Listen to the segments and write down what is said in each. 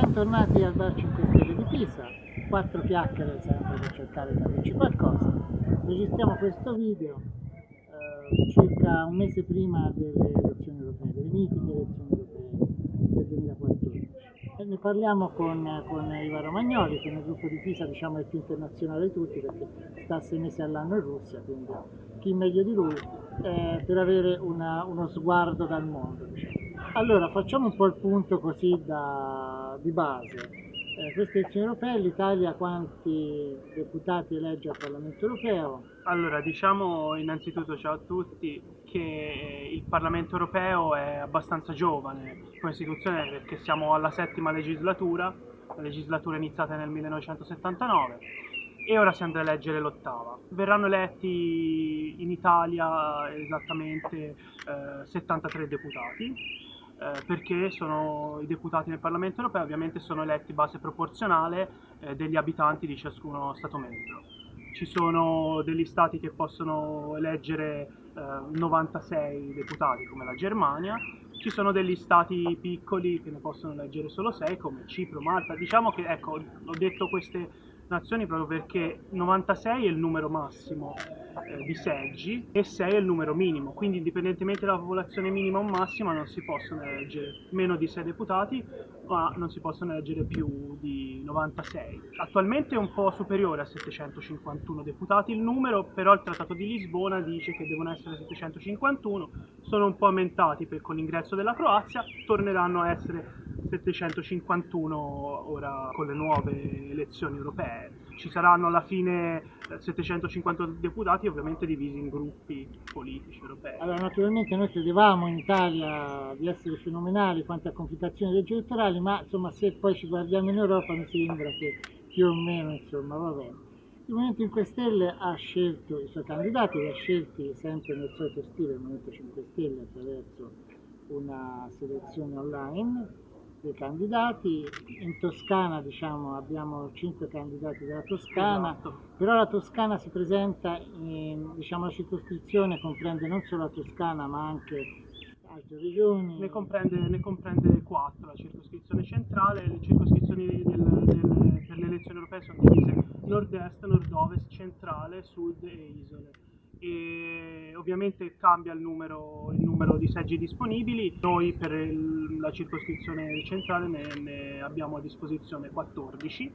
bentornati al Bar 5 Stelle di Pisa, quattro chiacchiere sempre per cercare di capirci qualcosa. Registriamo questo video eh, circa un mese prima delle elezioni europee, delle mitiche elezioni europee del 2014. E ne parliamo con, con Iva Romagnoli, che nel gruppo di Pisa diciamo, è il più internazionale di tutti perché sta sei mesi all'anno in Russia, quindi chi meglio di lui eh, per avere una, uno sguardo dal mondo. Diciamo. Allora, facciamo un po' il punto così da, di base. Eh, queste elezioni europee, l'Italia quanti deputati elegge al Parlamento europeo? Allora, diciamo innanzitutto ciao a tutti che il Parlamento europeo è abbastanza giovane come istituzione perché siamo alla settima legislatura, la legislatura iniziata nel 1979 e ora si andrà a eleggere l'ottava. Verranno eletti in Italia esattamente eh, 73 deputati eh, perché sono i deputati nel Parlamento europeo ovviamente sono eletti base proporzionale eh, degli abitanti di ciascuno Stato membro. Ci sono degli stati che possono eleggere eh, 96 deputati come la Germania, ci sono degli stati piccoli che ne possono eleggere solo 6 come Cipro, Malta. Diciamo che ecco, ho detto queste nazioni proprio perché 96 è il numero massimo eh, di seggi e 6 è il numero minimo, quindi indipendentemente dalla popolazione minima o massima non si possono eleggere meno di 6 deputati, ma non si possono eleggere più di 96. Attualmente è un po' superiore a 751 deputati il numero, però il Trattato di Lisbona dice che devono essere 751, sono un po' aumentati per, con l'ingresso della Croazia, torneranno a essere 751 ora con le nuove elezioni europee. Ci saranno alla fine 750 eh, deputati ovviamente divisi in gruppi politici europei. Allora naturalmente noi credevamo in Italia di essere fenomenali quanto a complicazioni leggi elettorali, ma insomma se poi ci guardiamo in Europa mi sembra che più o meno insomma va bene. Il Movimento 5 Stelle ha scelto i suoi candidati, li ha scelti sempre nel solito stile il Movimento 5 Stelle attraverso una selezione online dei candidati, in Toscana diciamo, abbiamo cinque candidati della Toscana, esatto. però la Toscana si presenta, in, diciamo, la circoscrizione comprende non solo la Toscana ma anche altre regioni. Ne comprende, ne comprende quattro, la circoscrizione centrale, le circoscrizioni del, del, per le elezioni europee sono divise nord-est, nord-ovest, centrale, sud e isole e ovviamente cambia il numero, il numero, di seggi disponibili. Noi per il, la circoscrizione centrale ne, ne abbiamo a disposizione 14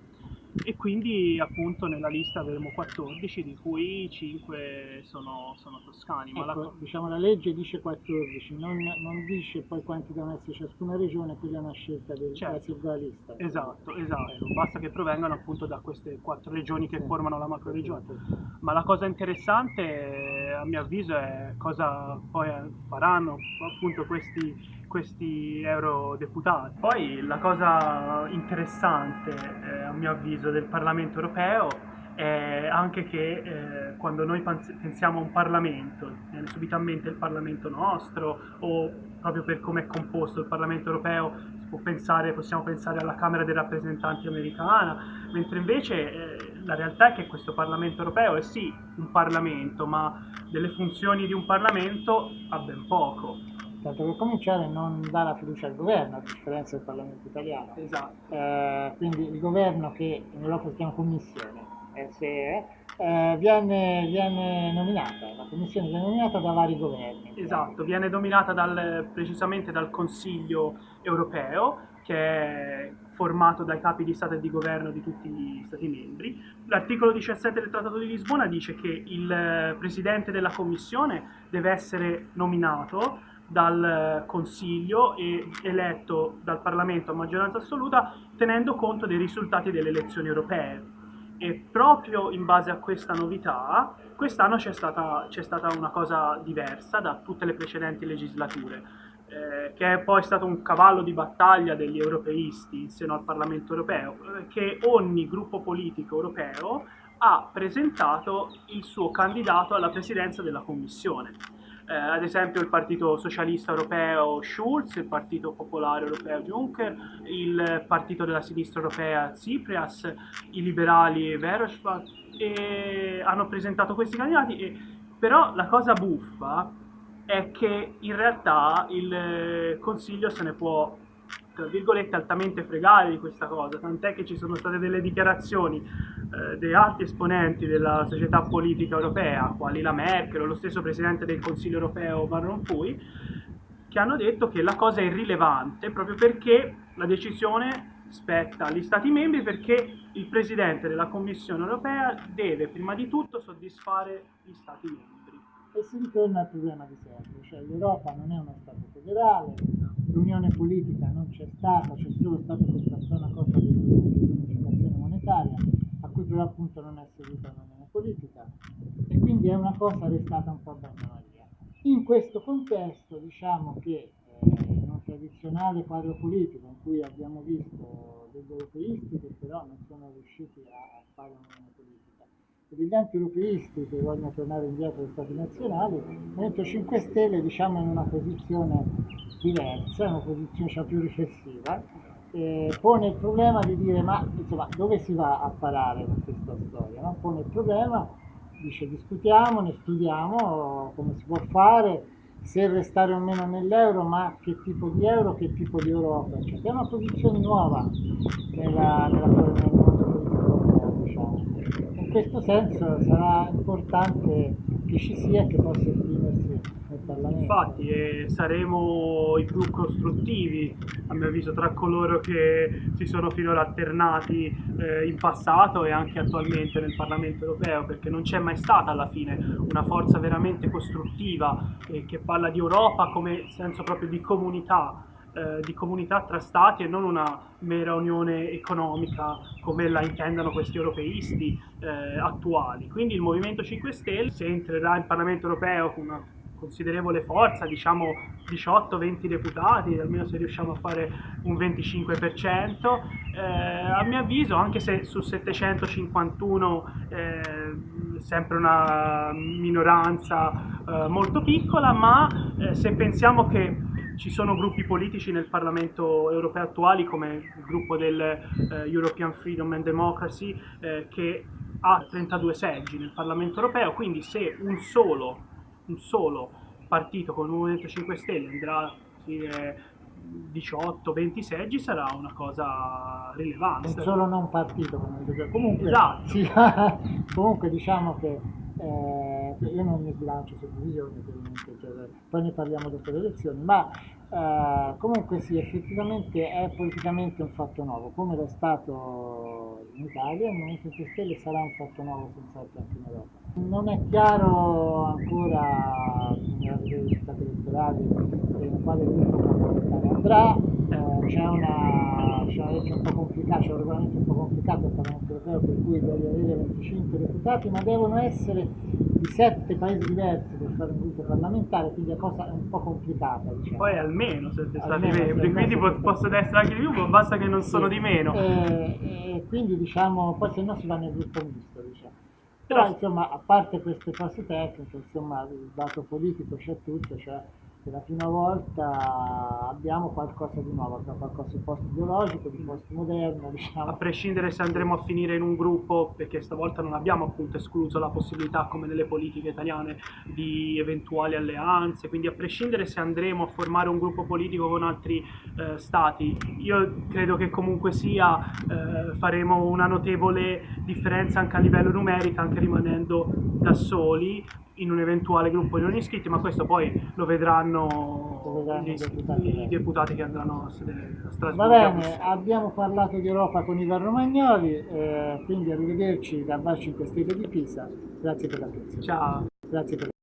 e quindi appunto nella lista avremo 14 di cui 5 sono, sono toscani. Ecco, la... diciamo la legge dice 14, non, non, dice poi quanti devono essere ciascuna regione, quella è una scelta del, certo. della lista. Esatto, esatto, basta che provengano appunto da queste quattro regioni che sì. formano la macro regione. Ma la cosa interessante a mio avviso è cosa poi faranno appunto questi questi eurodeputati. Poi la cosa interessante, eh, a mio avviso, del Parlamento europeo è anche che eh, quando noi pensiamo a un Parlamento, viene subitamente il Parlamento nostro o proprio per come è composto il Parlamento europeo pensare, possiamo pensare alla Camera dei rappresentanti americana, mentre invece eh, la realtà è che questo Parlamento europeo è sì un Parlamento, ma delle funzioni di un Parlamento ha ben poco tanto per cominciare non dà la fiducia al governo, a differenza del Parlamento italiano. Esatto. Eh, quindi il governo che in Europa si chiama Commissione, SE, eh, viene, viene, nominata, la Commissione viene nominata da vari governi. Esatto, viene nominata dal, precisamente dal Consiglio europeo, che è formato dai capi di Stato e di Governo di tutti gli Stati membri. L'articolo 17 del Trattato di Lisbona dice che il Presidente della Commissione deve essere nominato dal Consiglio e eletto dal Parlamento a maggioranza assoluta tenendo conto dei risultati delle elezioni europee. E proprio in base a questa novità, quest'anno c'è stata, stata una cosa diversa da tutte le precedenti legislature, eh, che è poi stato un cavallo di battaglia degli europeisti in seno al Parlamento europeo, eh, che ogni gruppo politico europeo ha presentato il suo candidato alla presidenza della Commissione eh, ad esempio il Partito Socialista Europeo Schulz, il Partito Popolare Europeo Juncker, il Partito della Sinistra Europea Tsipras, i liberali Verhofstadt e hanno presentato questi candidati, e, però la cosa buffa è che in realtà il Consiglio se ne può tra virgolette, altamente fregare di questa cosa, tant'è che ci sono state delle dichiarazioni eh, dei alti esponenti della società politica europea, quali la Merkel o lo stesso Presidente del Consiglio europeo Van Rompuy, che hanno detto che la cosa è irrilevante proprio perché la decisione spetta agli Stati membri perché il Presidente della Commissione europea deve prima di tutto soddisfare gli Stati membri. E si ritorna al problema di sempre, cioè l'Europa non è uno Stato federale, l'unione politica non c'è stata, c'è solo stata questa strana cosa dell'unificazione monetaria, a cui però appunto non è seguita l'unione politica, e quindi è una cosa restata un po' abbandonata. In questo contesto diciamo che eh, in un tradizionale quadro politico in cui abbiamo visto degli europeisti che però non sono riusciti a fare un'unione politica e degli anti-europeisti che vogliono tornare indietro agli stati nazionali, il Movimento 5 Stelle diciamo in una posizione diversa, una posizione cioè, più riflessiva, eh, pone il problema di dire ma insomma dove si va a parare con questa storia? No? Pone il problema, dice discutiamo, ne studiamo come si può fare, se restare o meno nell'euro, ma che tipo di euro, che tipo di Europa. Cioè, è una posizione nuova nella, nella, nel mondo politico diciamo. In questo senso sarà importante che ci sia e che possa esprimersi nel Parlamento. Infatti eh, saremo i più costruttivi, a mio avviso, tra coloro che si sono finora alternati eh, in passato e anche attualmente nel Parlamento europeo, perché non c'è mai stata alla fine una forza veramente costruttiva eh, che parla di Europa come senso proprio di comunità eh, di comunità tra stati e non una mera unione economica come la intendano questi europeisti eh, attuali. Quindi il Movimento 5 Stelle, se entrerà in Parlamento europeo con una considerevole forza, diciamo 18-20 deputati, almeno se riusciamo a fare un 25%, eh, a mio avviso anche se su 751 eh, sempre una minoranza eh, molto piccola, ma eh, se pensiamo che ci sono gruppi politici nel Parlamento europeo attuali come il gruppo del eh, European Freedom and Democracy eh, che ha 32 seggi nel Parlamento europeo, quindi se un solo, un solo partito con il Movimento 5 Stelle andrà a dire 18-20 seggi sarà una cosa rilevante. Non solo non partito, come comunque, esatto. sì, comunque diciamo che eh, io non mi sbilancio su divisioni, cioè, poi ne parliamo dopo le elezioni, ma eh, comunque sì, effettivamente è politicamente un fatto nuovo, come lo è stato in Italia, il Movimento 5 Stelle sarà un fatto nuovo senz'altro anche in Europa. Non è chiaro ancora, bisognerà vedere i risultati elettorali, in quale gruppo parlamentare andrà, eh, c'è una, una legge un po' complicata, c'è un regolamento un po' complicato al Parlamento europeo per cui deve avere 25 deputati, ma devono essere di 7 paesi diversi per fare un gruppo parlamentare, quindi la cosa è un po' complicata. Diciamo. Poi almeno 7 stati membri, quindi po- possono essere anche di più, ma basta che non sì. sono di meno. E, e quindi diciamo, poi se no si va nel gruppo misto, diciamo. Però insomma, a parte queste cose tecniche, insomma, il dato politico c'è tutto, cioè per la prima volta abbiamo qualcosa di nuovo, abbiamo qualcosa di post-biologico, di post-moderno, diciamo. A prescindere se andremo a finire in un gruppo, perché stavolta non abbiamo appunto escluso la possibilità, come nelle politiche italiane, di eventuali alleanze, quindi a prescindere se andremo a formare un gruppo politico con altri eh, stati, io credo che comunque sia eh, faremo una notevole differenza anche a livello numerico, anche rimanendo da soli, in un eventuale gruppo di non iscritti, ma questo poi lo vedranno, lo vedranno gli, deputati, i deputati che andranno a sedere a Strasburgo. Va bene, abbiamo parlato di Europa con Ivan Romagnoli, eh, quindi arrivederci da Bar 5 Stelle di Pisa. Grazie per l'attenzione. Ciao. Grazie per